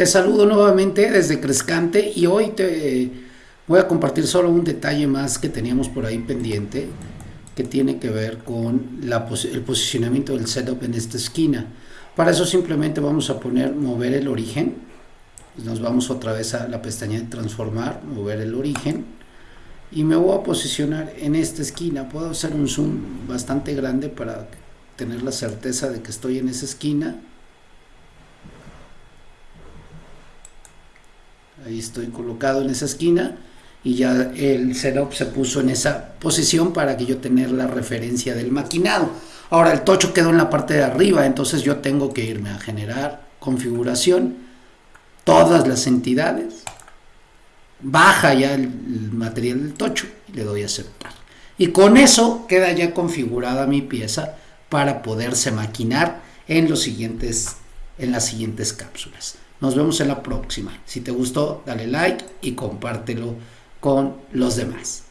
Te saludo nuevamente desde Crescante y hoy te voy a compartir solo un detalle más que teníamos por ahí pendiente que tiene que ver con el posicionamiento del setup en esta esquina. Para eso simplemente vamos a poner mover el origen. Nos vamos otra vez a la pestaña de transformar, mover el origen y me voy a posicionar en esta esquina. Puedo hacer un zoom bastante grande para tener la certeza de que estoy en esa esquina ahí estoy colocado en esa esquina y ya el setup se puso en esa posición para que yo tener la referencia del maquinado. Ahora el tocho quedó en la parte de arriba entonces yo tengo que irme a generar configuración. Todas las entidades baja ya el, material del tocho y le doy a aceptar. Y con eso queda ya configurada mi pieza para poderse maquinar en los siguientes en las siguientes cápsulas nos vemos en la próxima. Si te gustó, dale like y compártelo con los demás.